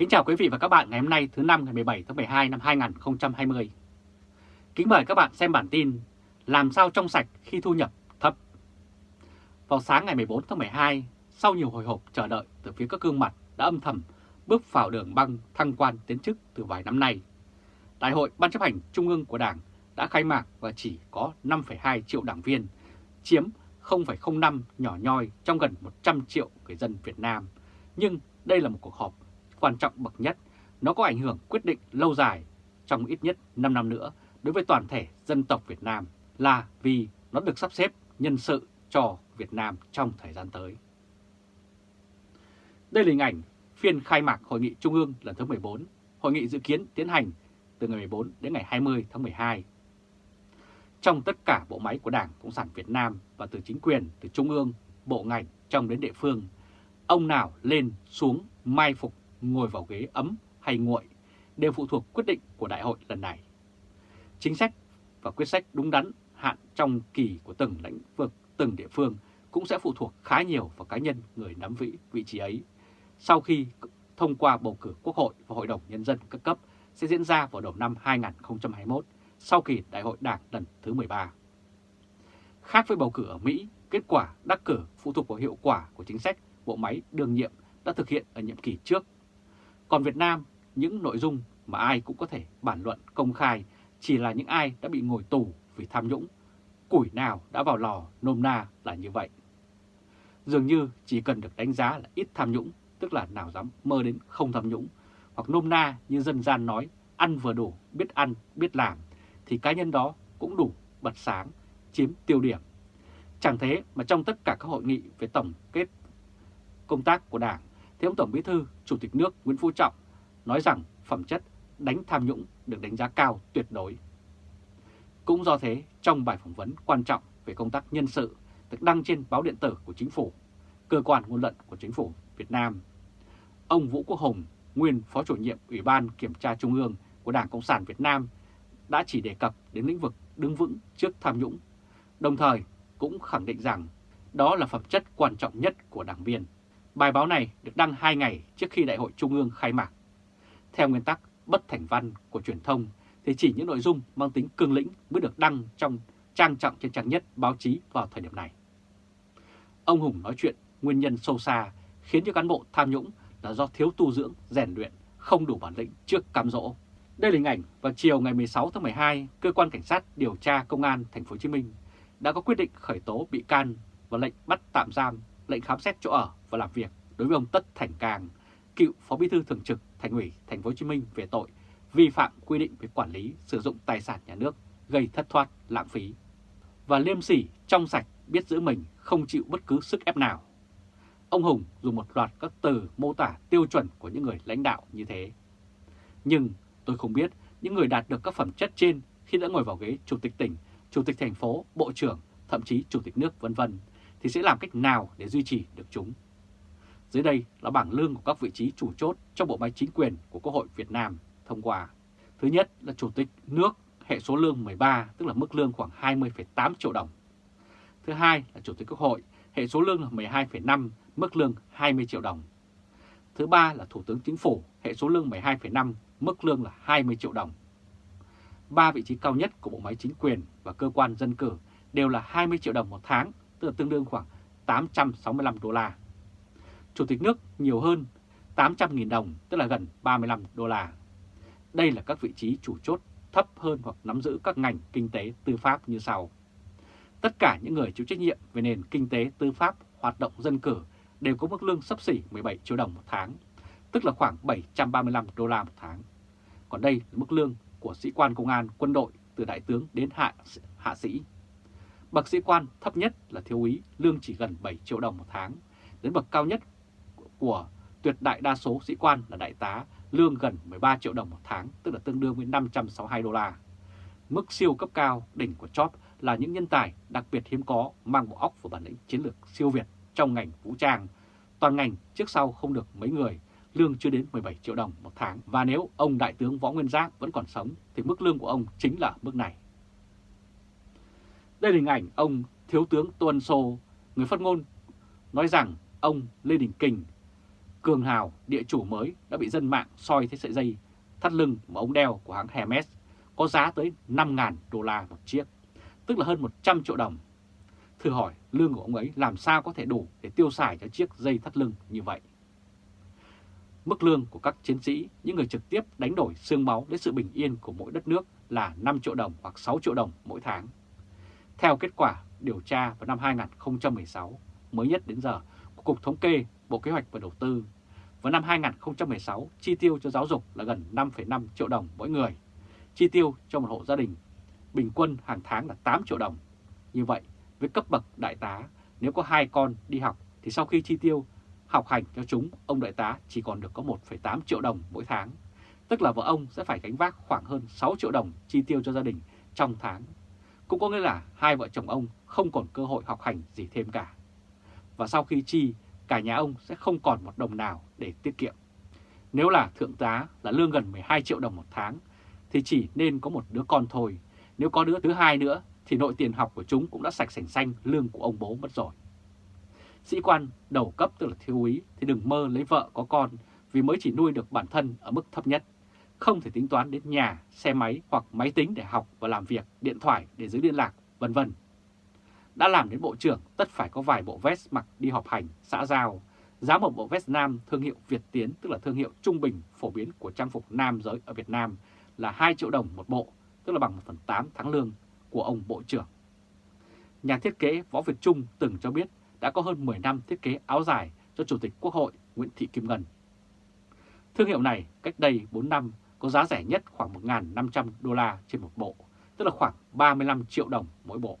Kính chào quý vị và các bạn ngày hôm nay thứ năm ngày 17 tháng 12 năm 2020. Kính mời các bạn xem bản tin Làm sao trong sạch khi thu nhập thấp. Vào sáng ngày 14 tháng 12, sau nhiều hồi hộp chờ đợi từ phía các gương mặt đã âm thầm bước vào đường băng thăng quan tiến chức từ vài năm nay, Đại hội Ban chấp hành Trung ương của Đảng đã khai mạc và chỉ có 5,2 triệu đảng viên, chiếm 0,05 nhỏ nhoi trong gần 100 triệu người dân Việt Nam. Nhưng đây là một cuộc họp quan trọng bậc nhất, nó có ảnh hưởng quyết định lâu dài trong ít nhất 5 năm nữa đối với toàn thể dân tộc Việt Nam là vì nó được sắp xếp nhân sự cho Việt Nam trong thời gian tới. Đây là hình ảnh phiên khai mạc Hội nghị Trung ương lần thứ 14, hội nghị dự kiến tiến hành từ ngày 14 đến ngày 20 tháng 12. Trong tất cả bộ máy của Đảng Cộng sản Việt Nam và từ chính quyền, từ Trung ương, bộ ngành trong đến địa phương, ông nào lên xuống mai phục ngồi vào ghế ấm hay nguội đều phụ thuộc quyết định của đại hội lần này. Chính sách và quyết sách đúng đắn hạn trong kỳ của từng lĩnh vực, từng địa phương cũng sẽ phụ thuộc khá nhiều vào cá nhân người nắm vị vị trí ấy. Sau khi thông qua bầu cử Quốc hội và Hội đồng Nhân dân các cấp sẽ diễn ra vào đầu năm 2021 sau kỳ đại hội đảng lần thứ 13. Khác với bầu cử ở Mỹ, kết quả đắc cử phụ thuộc vào hiệu quả của chính sách bộ máy đương nhiệm đã thực hiện ở nhiệm kỳ trước còn Việt Nam, những nội dung mà ai cũng có thể bản luận công khai chỉ là những ai đã bị ngồi tù vì tham nhũng. Củi nào đã vào lò nôm na là như vậy. Dường như chỉ cần được đánh giá là ít tham nhũng, tức là nào dám mơ đến không tham nhũng, hoặc nôm na như dân gian nói, ăn vừa đủ, biết ăn, biết làm, thì cá nhân đó cũng đủ bật sáng, chiếm tiêu điểm. Chẳng thế mà trong tất cả các hội nghị về tổng kết công tác của Đảng thì ông Tổng Bí Thư, Chủ tịch nước Nguyễn Phú Trọng nói rằng phẩm chất đánh tham nhũng được đánh giá cao tuyệt đối. Cũng do thế, trong bài phỏng vấn quan trọng về công tác nhân sự được đăng trên báo điện tử của chính phủ, cơ quan ngôn luận của chính phủ Việt Nam, ông Vũ Quốc Hùng, nguyên Phó chủ nhiệm Ủy ban Kiểm tra Trung ương của Đảng Cộng sản Việt Nam đã chỉ đề cập đến lĩnh vực đứng vững trước tham nhũng, đồng thời cũng khẳng định rằng đó là phẩm chất quan trọng nhất của đảng viên. Bài báo này được đăng 2 ngày trước khi Đại hội Trung ương khai mạc. Theo nguyên tắc bất thành văn của truyền thông thì chỉ những nội dung mang tính cương lĩnh mới được đăng trong trang trọng trên trang nhất báo chí vào thời điểm này. Ông Hùng nói chuyện nguyên nhân sâu xa khiến cho cán bộ tham nhũng là do thiếu tu dưỡng, rèn luyện, không đủ bản lĩnh trước cám dỗ. Đây là hình ảnh vào chiều ngày 16 tháng 12, cơ quan cảnh sát điều tra công an thành phố Hồ Chí Minh đã có quyết định khởi tố bị can và lệnh bắt tạm giam lệnh khám xét chỗ ở và làm việc đối với ông Tất Thành Cang, cựu Phó Bí thư Thường trực Thành ủy Thành phố Hồ Chí Minh về tội vi phạm quy định về quản lý sử dụng tài sản nhà nước gây thất thoát, lãng phí và liêm sỉ, trong sạch, biết giữ mình, không chịu bất cứ sức ép nào. Ông Hùng dùng một loạt các từ mô tả tiêu chuẩn của những người lãnh đạo như thế. Nhưng tôi không biết những người đạt được các phẩm chất trên khi đã ngồi vào ghế chủ tịch tỉnh, chủ tịch thành phố, bộ trưởng, thậm chí chủ tịch nước vân vân thì sẽ làm cách nào để duy trì được chúng? Dưới đây là bảng lương của các vị trí chủ chốt trong bộ máy chính quyền của Quốc hội Việt Nam thông qua. Thứ nhất là Chủ tịch nước hệ số lương 13, tức là mức lương khoảng 20,8 triệu đồng. Thứ hai là Chủ tịch Quốc hội, hệ số lương là 12,5, mức lương 20 triệu đồng. Thứ ba là Thủ tướng Chính phủ, hệ số lương 12,5, mức lương là 20 triệu đồng. Ba vị trí cao nhất của bộ máy chính quyền và cơ quan dân cử đều là 20 triệu đồng một tháng tức là tương đương khoảng 865 đô la. Chủ tịch nước nhiều hơn 800.000 đồng, tức là gần 35 đô la. Đây là các vị trí chủ chốt thấp hơn hoặc nắm giữ các ngành kinh tế tư pháp như sau. Tất cả những người chịu trách nhiệm về nền kinh tế tư pháp hoạt động dân cử đều có mức lương sấp xỉ 17 triệu đồng một tháng, tức là khoảng 735 đô la một tháng. Còn đây là mức lương của sĩ quan công an, quân đội từ đại tướng đến hạ, hạ sĩ Bậc sĩ quan thấp nhất là thiếu úy, lương chỉ gần 7 triệu đồng một tháng. Đến bậc cao nhất của tuyệt đại đa số sĩ quan là đại tá, lương gần 13 triệu đồng một tháng, tức là tương đương với 562 đô la. Mức siêu cấp cao đỉnh của chóp là những nhân tài đặc biệt hiếm có mang bộ óc và bản lĩnh chiến lược siêu việt trong ngành vũ trang. Toàn ngành trước sau không được mấy người, lương chưa đến 17 triệu đồng một tháng. Và nếu ông Đại tướng Võ Nguyên Giáp vẫn còn sống thì mức lương của ông chính là mức này. Đây là hình ảnh ông Thiếu tướng Tuân Sô, người phát ngôn, nói rằng ông Lê Đình Kình cường hào địa chủ mới đã bị dân mạng soi thấy sợi dây thắt lưng mà ông đeo của hãng Hermes có giá tới 5.000 đô la một chiếc, tức là hơn 100 triệu đồng. Thử hỏi lương của ông ấy làm sao có thể đủ để tiêu xài cho chiếc dây thắt lưng như vậy? Mức lương của các chiến sĩ, những người trực tiếp đánh đổi xương máu đến sự bình yên của mỗi đất nước là 5 triệu đồng hoặc 6 triệu đồng mỗi tháng. Theo kết quả điều tra vào năm 2016, mới nhất đến giờ của Cục Thống kê, Bộ Kế hoạch và Đầu tư, vào năm 2016 chi tiêu cho giáo dục là gần 5,5 triệu đồng mỗi người, chi tiêu cho một hộ gia đình bình quân hàng tháng là 8 triệu đồng. Như vậy, với cấp bậc đại tá, nếu có hai con đi học thì sau khi chi tiêu học hành cho chúng, ông đại tá chỉ còn được có 1,8 triệu đồng mỗi tháng. Tức là vợ ông sẽ phải gánh vác khoảng hơn 6 triệu đồng chi tiêu cho gia đình trong tháng. Cũng có nghĩa là hai vợ chồng ông không còn cơ hội học hành gì thêm cả. Và sau khi chi, cả nhà ông sẽ không còn một đồng nào để tiết kiệm. Nếu là thượng tá là lương gần 12 triệu đồng một tháng, thì chỉ nên có một đứa con thôi. Nếu có đứa thứ hai nữa, thì nội tiền học của chúng cũng đã sạch sành xanh lương của ông bố mất rồi. Sĩ quan đầu cấp tức là thiếu úy thì đừng mơ lấy vợ có con vì mới chỉ nuôi được bản thân ở mức thấp nhất. Không thể tính toán đến nhà, xe máy hoặc máy tính để học và làm việc, điện thoại để giữ liên lạc, vân vân. Đã làm đến bộ trưởng tất phải có vài bộ vest mặc đi họp hành, xã giao. Giá một bộ vest nam thương hiệu Việt Tiến tức là thương hiệu trung bình phổ biến của trang phục nam giới ở Việt Nam là 2 triệu đồng một bộ, tức là bằng 1 phần 8 tháng lương của ông Bộ trưởng. Nhà thiết kế Võ Việt Trung từng cho biết đã có hơn 10 năm thiết kế áo dài cho Chủ tịch Quốc hội Nguyễn Thị Kim Ngân. Thương hiệu này cách đây 4 năm có giá rẻ nhất khoảng 1.500 đô la trên một bộ, tức là khoảng 35 triệu đồng mỗi bộ.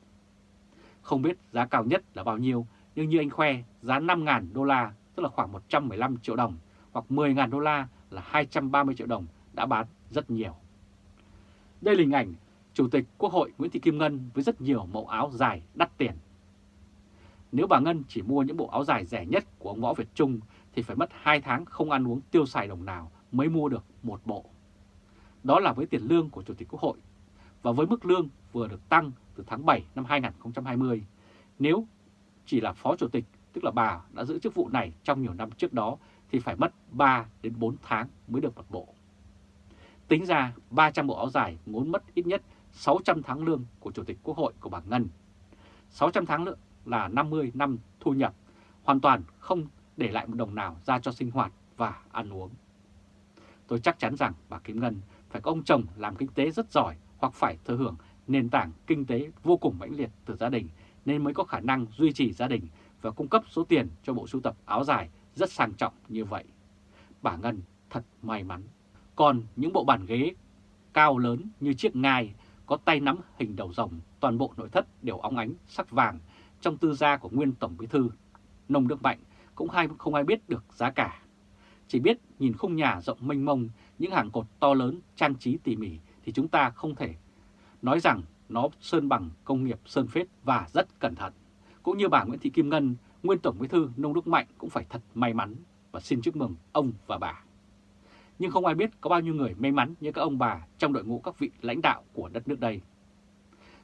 Không biết giá cao nhất là bao nhiêu, nhưng như anh khoe, giá 5.000 đô la, tức là khoảng 115 triệu đồng, hoặc 10.000 đô la là 230 triệu đồng đã bán rất nhiều. Đây là hình ảnh Chủ tịch Quốc hội Nguyễn Thị Kim Ngân với rất nhiều mẫu áo dài đắt tiền. Nếu bà Ngân chỉ mua những bộ áo dài rẻ nhất của ông Võ Việt Trung thì phải mất 2 tháng không ăn uống tiêu xài đồng nào mới mua được một bộ. Đó là với tiền lương của Chủ tịch Quốc hội và với mức lương vừa được tăng từ tháng 7 năm 2020. Nếu chỉ là Phó Chủ tịch, tức là bà đã giữ chức vụ này trong nhiều năm trước đó thì phải mất 3 đến 4 tháng mới được một bộ. Tính ra 300 bộ áo dài ngốn mất ít nhất 600 tháng lương của Chủ tịch Quốc hội của bà Ngân. 600 tháng lương là 50 năm thu nhập, hoàn toàn không để lại một đồng nào ra cho sinh hoạt và ăn uống. Tôi chắc chắn rằng bà Kim Ngân phải có ông chồng làm kinh tế rất giỏi hoặc phải thừa hưởng nền tảng kinh tế vô cùng mãnh liệt từ gia đình nên mới có khả năng duy trì gia đình và cung cấp số tiền cho bộ sưu tập áo dài rất sang trọng như vậy. Bà Ngân thật may mắn. Còn những bộ bàn ghế cao lớn như chiếc ngai có tay nắm hình đầu rồng, toàn bộ nội thất đều óng ánh sắc vàng trong tư gia của nguyên Tổng Bí Thư. Nông Đức Mạnh cũng hay không ai biết được giá cả. Chỉ biết nhìn khung nhà rộng mênh mông, những hàng cột to lớn trang trí tỉ mỉ thì chúng ta không thể nói rằng nó sơn bằng công nghiệp sơn phết và rất cẩn thận. Cũng như bà Nguyễn Thị Kim Ngân, nguyên Tổng Bí Thư Nông Đức Mạnh cũng phải thật may mắn và xin chúc mừng ông và bà. Nhưng không ai biết có bao nhiêu người may mắn như các ông bà trong đội ngũ các vị lãnh đạo của đất nước đây.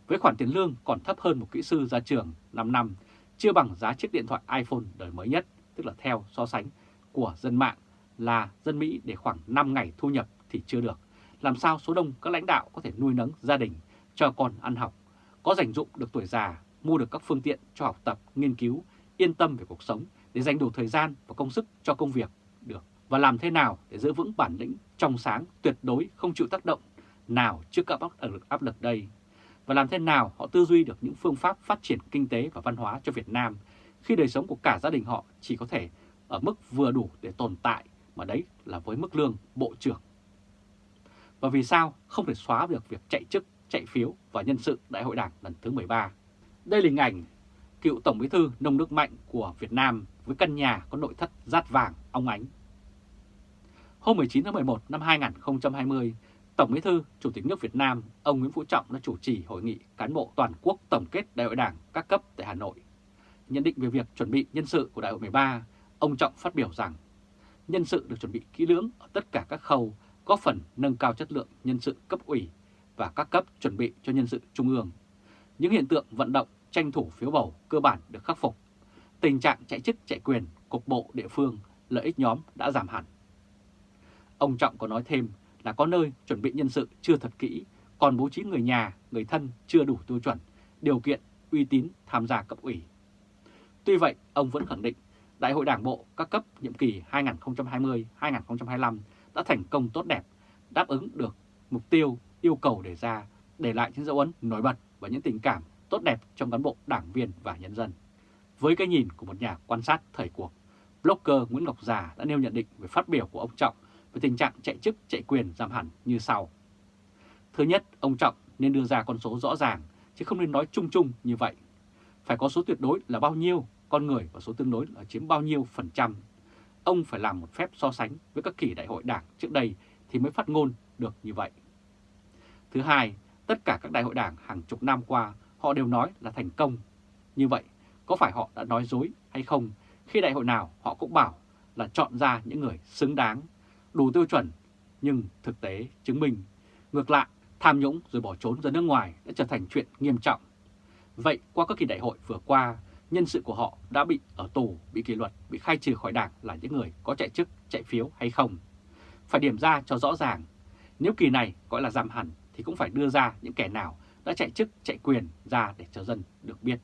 Với khoản tiền lương còn thấp hơn một kỹ sư ra trường 5 năm, chưa bằng giá chiếc điện thoại iPhone đời mới nhất, tức là theo so sánh của dân mạng là dân Mỹ để khoảng 5 ngày thu nhập thì chưa được. Làm sao số đông các lãnh đạo có thể nuôi nấng gia đình, cho con ăn học, có dành dụng được tuổi già, mua được các phương tiện cho học tập, nghiên cứu, yên tâm về cuộc sống để dành đủ thời gian và công sức cho công việc được. Và làm thế nào để giữ vững bản lĩnh trong sáng, tuyệt đối không chịu tác động nào trước các áp lực áp lực đây. Và làm thế nào họ tư duy được những phương pháp phát triển kinh tế và văn hóa cho Việt Nam khi đời sống của cả gia đình họ chỉ có thể ở mức vừa đủ để tồn tại mà đấy là với mức lương bộ trưởng. Và vì sao không thể xóa được việc chạy chức, chạy phiếu và nhân sự đại hội đảng lần thứ 13? Đây là hình ảnh cựu Tổng bí thư Nông Đức Mạnh của Việt Nam với căn nhà có nội thất rát vàng, óng ánh. Hôm 19 tháng 11 năm 2020, Tổng bí thư Chủ tịch nước Việt Nam ông Nguyễn Phú Trọng đã chủ trì hội nghị cán bộ toàn quốc tổng kết đại hội đảng các cấp tại Hà Nội. Nhận định về việc chuẩn bị nhân sự của đại hội 13, ông Trọng phát biểu rằng nhân sự được chuẩn bị kỹ lưỡng ở tất cả các khâu, góp phần nâng cao chất lượng nhân sự cấp ủy và các cấp chuẩn bị cho nhân sự trung ương. Những hiện tượng vận động tranh thủ phiếu bầu cơ bản được khắc phục. Tình trạng chạy chức chạy quyền cục bộ địa phương lợi ích nhóm đã giảm hẳn. Ông Trọng có nói thêm là có nơi chuẩn bị nhân sự chưa thật kỹ, còn bố trí người nhà, người thân chưa đủ tiêu chuẩn, điều kiện, uy tín tham gia cấp ủy. Tuy vậy, ông vẫn khẳng định Đại hội Đảng bộ các cấp nhiệm kỳ 2020-2025 đã thành công tốt đẹp, đáp ứng được mục tiêu, yêu cầu đề ra, để lại những dấu ấn nổi bật và những tình cảm tốt đẹp trong cán bộ, đảng viên và nhân dân. Với cái nhìn của một nhà quan sát thời cuộc, blogger Nguyễn Ngọc Già đã nêu nhận định về phát biểu của ông Trọng về tình trạng chạy chức chạy quyền giảm hẳn như sau. Thứ nhất, ông Trọng nên đưa ra con số rõ ràng, chứ không nên nói chung chung như vậy. Phải có số tuyệt đối là bao nhiêu con người và số tương đối là chiếm bao nhiêu phần trăm. Ông phải làm một phép so sánh với các kỳ đại hội đảng trước đây thì mới phát ngôn được như vậy. Thứ hai, tất cả các đại hội đảng hàng chục năm qua họ đều nói là thành công. Như vậy, có phải họ đã nói dối hay không khi đại hội nào họ cũng bảo là chọn ra những người xứng đáng, đủ tiêu chuẩn, nhưng thực tế chứng minh ngược lại tham nhũng rồi bỏ trốn ra nước ngoài đã trở thành chuyện nghiêm trọng. Vậy qua các kỳ đại hội vừa qua, nhân sự của họ đã bị ở tù, bị kỷ luật, bị khai trừ khỏi đảng là những người có chạy chức, chạy phiếu hay không? Phải điểm ra cho rõ ràng, nếu kỳ này gọi là giảm hẳn thì cũng phải đưa ra những kẻ nào đã chạy chức, chạy quyền ra để cho dân được biết.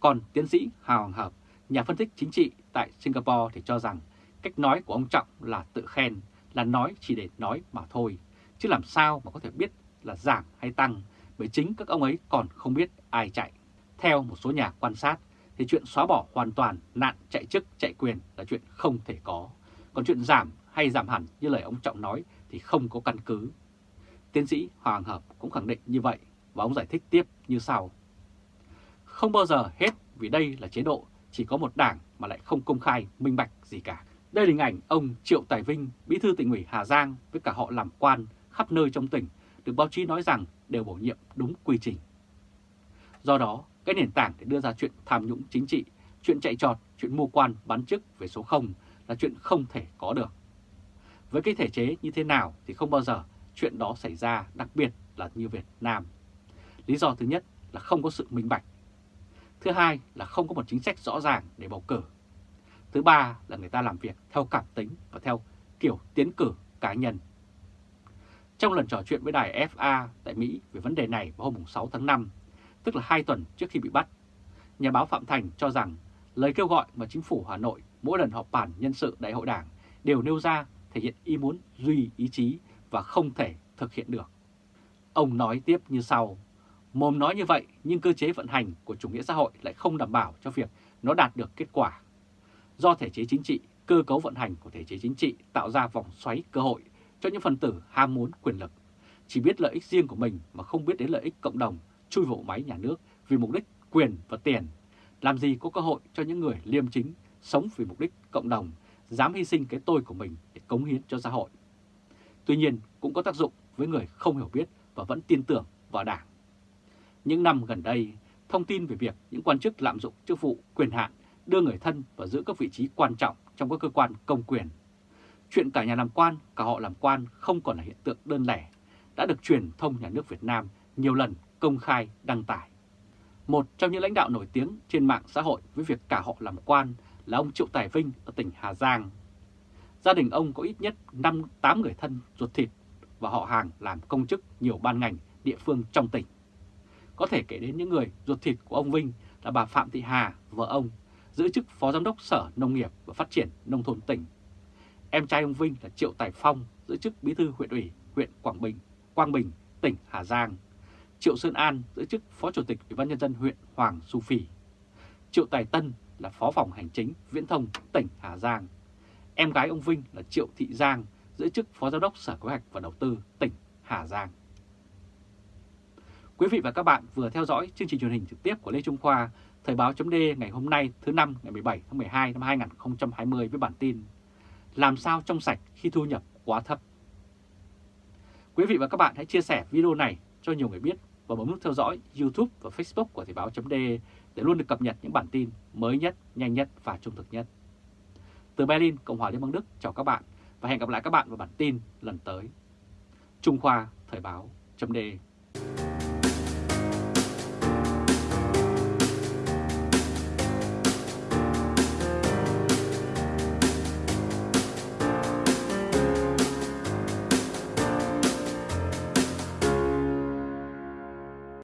Còn tiến sĩ Hào Hoàng Hợp, nhà phân tích chính trị tại Singapore thì cho rằng cách nói của ông Trọng là tự khen, là nói chỉ để nói mà thôi, chứ làm sao mà có thể biết là giảm hay tăng bởi chính các ông ấy còn không biết ai chạy. Theo một số nhà quan sát thì chuyện xóa bỏ hoàn toàn nạn chạy chức chạy quyền là chuyện không thể có. Còn chuyện giảm hay giảm hẳn như lời ông Trọng nói thì không có căn cứ. Tiến sĩ Hoàng Hợp cũng khẳng định như vậy và ông giải thích tiếp như sau. Không bao giờ hết vì đây là chế độ chỉ có một đảng mà lại không công khai minh bạch gì cả. Đây là hình ảnh ông Triệu Tài Vinh, bí thư tỉnh ủy Hà Giang với cả họ làm quan khắp nơi trong tỉnh, được báo chí nói rằng đều bổ nhiệm đúng quy trình. Do đó, cái nền tảng để đưa ra chuyện tham nhũng chính trị, chuyện chạy trọt, chuyện mua quan bán chức về số 0 là chuyện không thể có được. Với cái thể chế như thế nào thì không bao giờ chuyện đó xảy ra, đặc biệt là như Việt Nam. Lý do thứ nhất là không có sự minh bạch. Thứ hai là không có một chính sách rõ ràng để bầu cử. Thứ ba là người ta làm việc theo cảm tính và theo kiểu tiến cử cá nhân. Trong lần trò chuyện với đài FA tại Mỹ về vấn đề này vào hôm 6 tháng 5, tức là 2 tuần trước khi bị bắt, nhà báo Phạm Thành cho rằng lời kêu gọi mà chính phủ Hà Nội mỗi lần họp bàn nhân sự đại hội đảng đều nêu ra thể hiện ý muốn duy ý chí và không thể thực hiện được. Ông nói tiếp như sau, mồm nói như vậy nhưng cơ chế vận hành của chủ nghĩa xã hội lại không đảm bảo cho việc nó đạt được kết quả. Do thể chế chính trị, cơ cấu vận hành của thể chế chính trị tạo ra vòng xoáy cơ hội cho những phần tử ham muốn quyền lực, chỉ biết lợi ích riêng của mình mà không biết đến lợi ích cộng đồng, chui vào máy nhà nước vì mục đích quyền và tiền. Làm gì có cơ hội cho những người liêm chính, sống vì mục đích cộng đồng, dám hy sinh cái tôi của mình để cống hiến cho xã hội. Tuy nhiên cũng có tác dụng với người không hiểu biết và vẫn tin tưởng vào Đảng. Những năm gần đây, thông tin về việc những quan chức lạm dụng chức vụ quyền hạn đưa người thân và giữ các vị trí quan trọng trong các cơ quan công quyền. Chuyện cả nhà làm quan, cả họ làm quan không còn là hiện tượng đơn lẻ, đã được truyền thông nhà nước Việt Nam nhiều lần công khai đăng tải. Một trong những lãnh đạo nổi tiếng trên mạng xã hội với việc cả họ làm quan là ông Triệu Tài Vinh ở tỉnh Hà Giang. Gia đình ông có ít nhất 5-8 người thân ruột thịt và họ hàng làm công chức nhiều ban ngành địa phương trong tỉnh. Có thể kể đến những người ruột thịt của ông Vinh là bà Phạm Thị Hà, vợ ông, giữ chức Phó Giám đốc Sở Nông nghiệp và Phát triển Nông thôn tỉnh. Em trai ông Vinh là Triệu Tài Phong, giữ chức Bí thư huyện ủy huyện Quảng Bình, Quang Bình, tỉnh Hà Giang. Triệu Sơn An giữ chức Phó Chủ tịch Ủy ban Nhân dân huyện Hoàng Su Phi. Triệu Tài Tân là Phó phòng Hành chính Viễn thông tỉnh Hà Giang. Em gái ông Vinh là Triệu Thị Giang giữ chức Phó Giám đốc Sở Kế hoạch và Đầu tư tỉnh Hà Giang. Quý vị và các bạn vừa theo dõi chương trình truyền hình trực tiếp của Lê Trung Khoa, Thời báo chấm ngày hôm nay thứ năm ngày 17 tháng 12 năm 2020 với bản tin Làm sao trong sạch khi thu nhập quá thấp. Quý vị và các bạn hãy chia sẻ video này cho nhiều người biết và bấm nút theo dõi YouTube và Facebook của Thời báo chấm để luôn được cập nhật những bản tin mới nhất, nhanh nhất và trung thực nhất. Từ Berlin, Cộng hòa Liên bang Đức chào các bạn và hẹn gặp lại các bạn vào bản tin lần tới. Trung Khoa Thời báo chấm